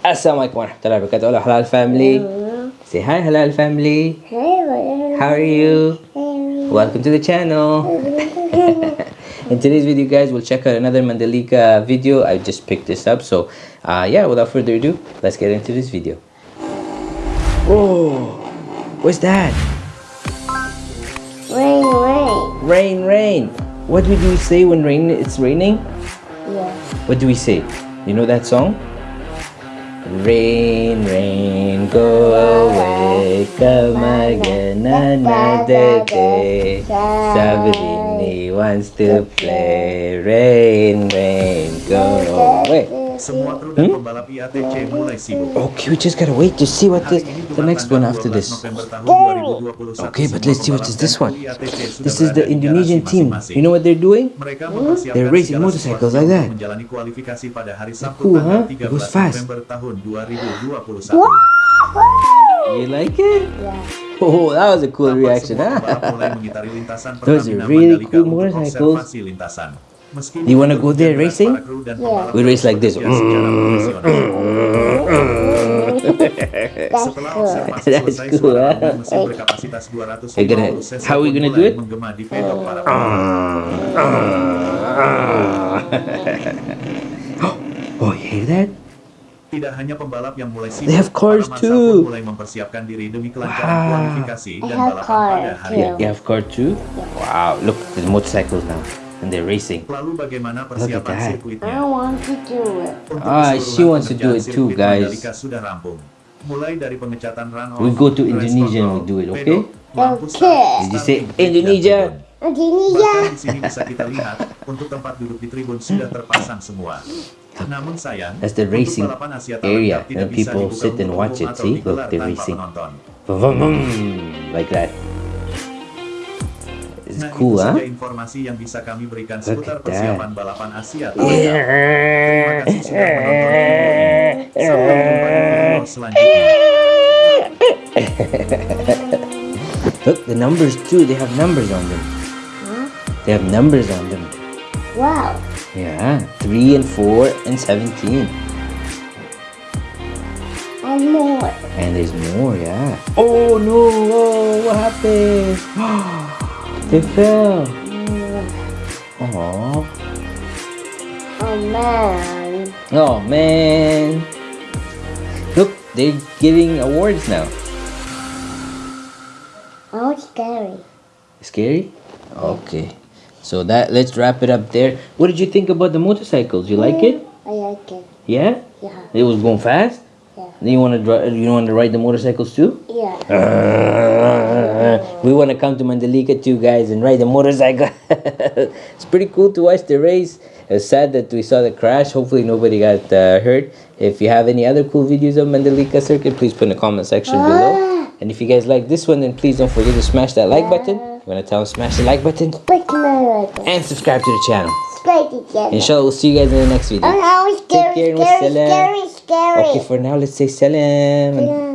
Assalamualaikum warahmatullahi wabarakatuh. Hello, Halal family. Say hi, Halal family. How are you? Welcome to the channel. In today's video, guys, we'll check out another Mandalika video. I just picked this up. So, uh, yeah, without further ado, let's get into this video. Oh, what's that? Rain, rain. Rain, rain. What do we say when rain? It's raining. Yeah. What do we say? You know that song? Rain, rain, go away, come again another day. Sabrini wants to play. Rain, rain, go away. Semua kru dan pembalap IATC mulai sibuk. Okay, we just gotta wait to see what the, the next one after this. November tahun 2021. Okay, but let's see what is this one. kru IATC sudah This is the Indonesian team. You know what they're doing? They're racing motorcycles like that. Menjalani kualifikasi pada hari Sabtu Cool, huh? It goes fast. November tahun 2021. You like it? Yeah. Oh, that was a cool reaction, semua huh? pembalap mulai mengitari lintasan Those are really cool untuk motorcycles. Observasi lintasan. Meski You wanna go there racing? para kru dan Yeah. We race like this. bekerja secara. That's cool. That's cool, suara huh? mobil mesin berkapasitas 250 Hey, gonna- cc how we gonna do it? menggema di ah. pedok Oh, you hear that? Tidak hanya pembalap yang mulai sibuk, They have cars para masa too. pun mulai mempersiapkan diri demi kelancaran Wow. kualifikasi I dan have balapan pada hari too. ini. You have car too? Wow, look at the motorcycles now. And they're racing. Lalu bagaimana at that. I want to do it. Ah, she wants to do it too, guys. Mandalika sudah rampung. Mulai dari pengecatan run-off, We go to Indonesia and we do it, okay? Okay. Did you say starting, grid, dan Indonesia? Indonesia. Bahkan di sini bisa kita lihat, untuk tempat duduk di tribun sudah terpasang semua. Namun sayang, That's the racing area, terlengkap and people sit and watch it, see? Look, they're racing. Vroom, vroom, Like that. Nah, itu saja informasi yang bisa kami berikan seputar persiapan balapan Asia terlengkap. Terima kasih sudah menonton video ini. Sampai jumpa di video selanjutnya. Look, the numbers too. They have numbers on them. They have numbers on them. Wow. Yeah, 3 and 4 and 17. And more. And there's more, yeah. Oh no! Oh, what happened? fell. Oh. Mm. Uh-huh. Oh man. Oh man. Look, they're giving awards now. Oh, scary. Scary? Okay. So that let's wrap it up there. What did you think about the motorcycles? You like it? Mm, I like it. Yeah? Yeah. It was going fast? Yeah. Then you wanna drive you want to ride the motorcycles too? Yeah. Uh, we want to come to Mandalika too, guys, and ride the motorcycle. it's pretty cool to watch the race. It's sad that we saw the crash. Hopefully, nobody got uh, hurt. If you have any other cool videos of Mandalika Circuit, please put in the comment section below. And if you guys like this one, then please don't forget to smash that like button. You want to tell them smash the like button Break my leg. and subscribe to the channel. Inshallah, we'll see you guys in the next video. Oh, Take scary, care and scary, wassalam. Okay, for now, let's say salam.